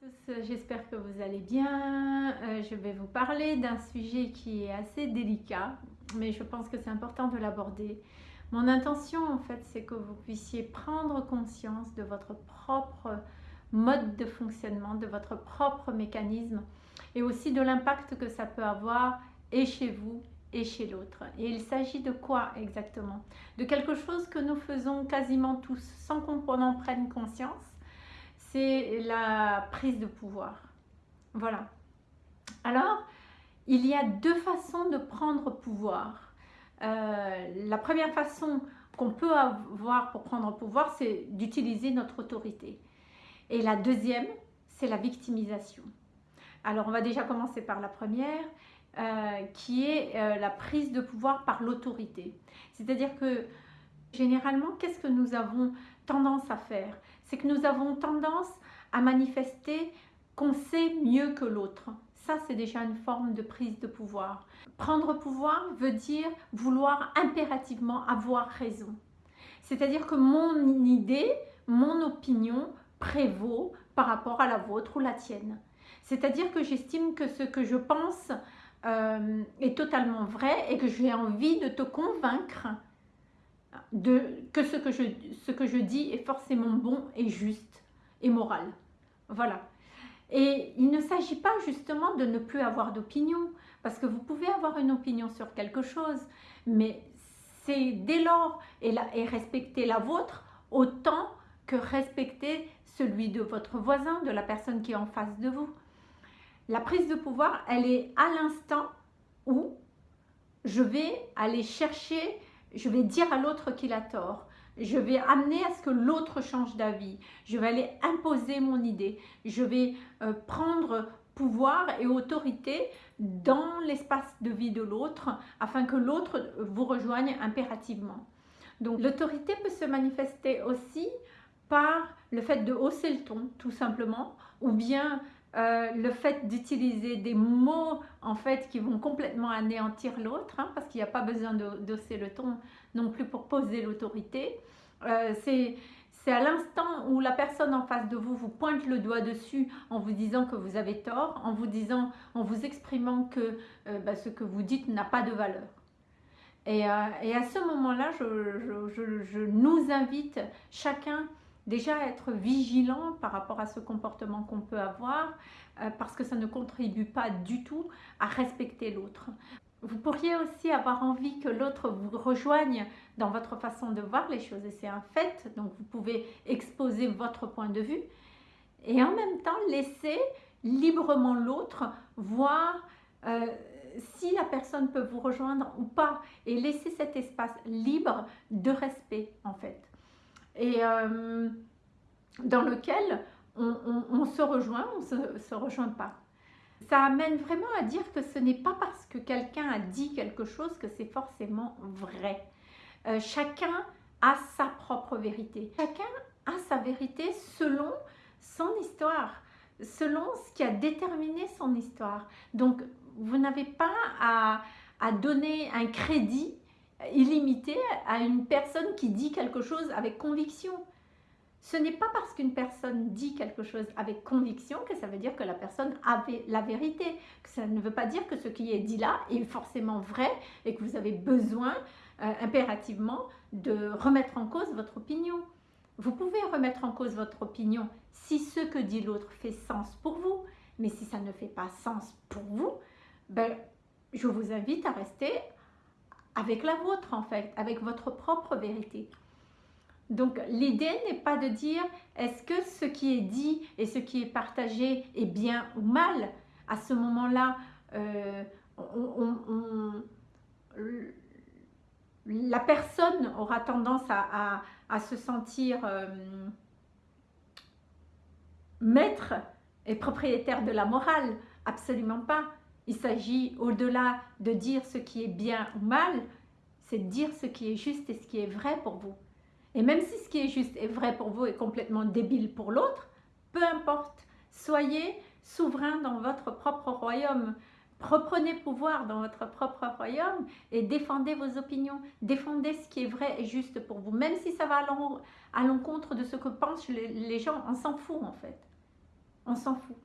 tous, j'espère que vous allez bien. Euh, je vais vous parler d'un sujet qui est assez délicat, mais je pense que c'est important de l'aborder. Mon intention, en fait, c'est que vous puissiez prendre conscience de votre propre mode de fonctionnement, de votre propre mécanisme, et aussi de l'impact que ça peut avoir et chez vous et chez l'autre. Et il s'agit de quoi exactement? De quelque chose que nous faisons quasiment tous sans qu'on en prenne conscience, c'est la prise de pouvoir. Voilà. Alors, il y a deux façons de prendre pouvoir. Euh, la première façon qu'on peut avoir pour prendre pouvoir, c'est d'utiliser notre autorité. Et la deuxième, c'est la victimisation. Alors, on va déjà commencer par la première, euh, qui est euh, la prise de pouvoir par l'autorité. C'est-à-dire que, généralement, qu'est-ce que nous avons tendance à faire? C'est que nous avons tendance à manifester qu'on sait mieux que l'autre. Ça, c'est déjà une forme de prise de pouvoir. Prendre pouvoir veut dire vouloir impérativement avoir raison. C'est-à-dire que mon idée, mon opinion prévaut par rapport à la vôtre ou la tienne. C'est-à-dire que j'estime que ce que je pense euh, est totalement vrai et que j'ai envie de te convaincre de, que, ce que, je, ce que je dis est forcément bon et juste et moral. Voilà. Et il ne s'agit pas justement de ne plus avoir d'opinion, parce que vous pouvez avoir une opinion sur quelque chose, mais c'est dès lors et, et respecter la vôtre autant que respecter celui de votre voisin, de la personne qui est en face de vous. La prise de pouvoir, elle est à l'instant où je vais aller chercher, je vais dire à l'autre qu'il a tort, je vais amener à ce que l'autre change d'avis, je vais aller imposer mon idée, je vais euh, prendre pouvoir et autorité dans l'espace de vie de l'autre afin que l'autre vous rejoigne impérativement. Donc l'autorité peut se manifester aussi par le fait de hausser le ton tout simplement ou bien euh, le fait d'utiliser des mots en fait qui vont complètement anéantir l'autre hein, parce qu'il n'y a pas besoin d'osser le ton non plus pour poser l'autorité euh, c'est à l'instant où la personne en face de vous vous pointe le doigt dessus en vous disant que vous avez tort, en vous disant, en vous exprimant que euh, bah, ce que vous dites n'a pas de valeur. Et, et à ce moment-là, je, je, je, nous invite chacun déjà être vigilant par rapport à ce comportement qu'on peut avoir euh, parce que ça ne contribue pas du tout à respecter l'autre. Vous pourriez aussi avoir envie que l'autre vous rejoigne dans votre façon de voir les choses et c'est un fait, donc vous pouvez exposer votre point de vue et en même temps laisser librement l'autre voir euh, si la personne peut vous rejoindre ou pas et laisser cet espace libre de respect en fait et euh, dans lequel on, se rejoint, on ne se, rejoint pas. Ça amène vraiment à dire que ce n'est pas parce que quelqu'un a dit quelque chose que c'est forcément vrai. Euh, chacun a sa propre vérité. Chacun a sa vérité selon son histoire, selon ce qui a déterminé son histoire. Donc, vous n'avez pas à, à donner un crédit illimité à une personne qui dit quelque chose avec conviction. Ce n'est pas parce qu'une personne dit quelque chose avec conviction que ça veut dire que la personne avait la vérité. Ça ne veut pas dire que ce qui est dit là est forcément vrai et que vous avez besoin euh, impérativement de remettre en cause votre opinion. Vous pouvez remettre en cause votre opinion si ce que dit l'autre fait sens pour vous. Mais si ça ne fait pas sens pour vous, ben, je vous invite à rester avec la vôtre en fait, avec votre propre vérité. Donc l'idée n'est pas de dire est-ce que ce qui est dit et ce qui est partagé est bien ou mal? À ce moment-là, euh, la personne aura tendance à, se sentir euh, maître et propriétaire de la morale. Absolument pas. Il s'agit au-delà de dire ce qui est bien ou mal, c'est de dire ce qui est juste et ce qui est vrai pour vous. Et même si ce qui est juste et vrai pour vous est complètement débile pour l'autre, peu importe, soyez souverain dans votre propre royaume. Reprenez pouvoir dans votre propre royaume et défendez vos opinions. Défendez ce qui est vrai et juste pour vous. Même si ça va à l'encontre de ce que pensent les gens, on s'en fout en fait. on s'en fout.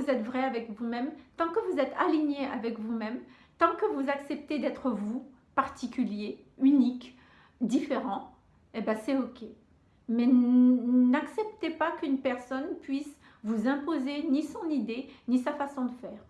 Vous êtes vrai avec vous-même, tant que vous êtes aligné avec vous-même, tant que vous acceptez d'être vous, particulier, unique, différent, eh ben c'est ok. Mais n'acceptez pas qu'une personne puisse vous imposer ni son idée, ni sa façon de faire.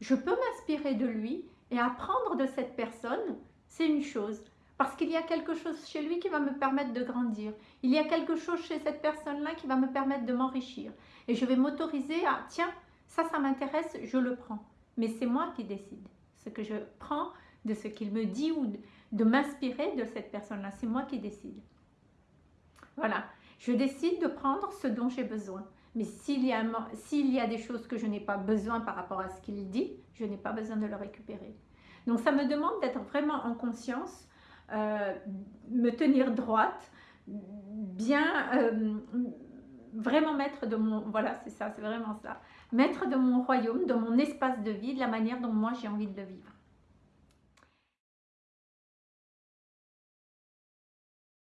Je peux m'inspirer de lui et apprendre de cette personne, c'est une chose. Parce qu'il y a quelque chose chez lui qui va me permettre de grandir. Il y a quelque chose chez cette personne-là qui va me permettre de m'enrichir. Et je vais m'autoriser à, tiens, ça, ça m'intéresse, je le prends. Mais c'est moi qui décide. Ce que je prends de ce qu'il me dit ou de m'inspirer de cette personne-là, c'est moi qui décide. Voilà, je décide de prendre ce dont j'ai besoin. Mais s'il y, a, y a des choses que je n'ai pas besoin par rapport à ce qu'il dit, je n'ai pas besoin de le récupérer. Donc ça me demande d'être vraiment en conscience, euh, me tenir droite, bien, euh, vraiment maître de mon, voilà c'est ça, c'est vraiment ça, maître de mon royaume, de mon espace de vie, de la manière dont moi j'ai envie de le vivre.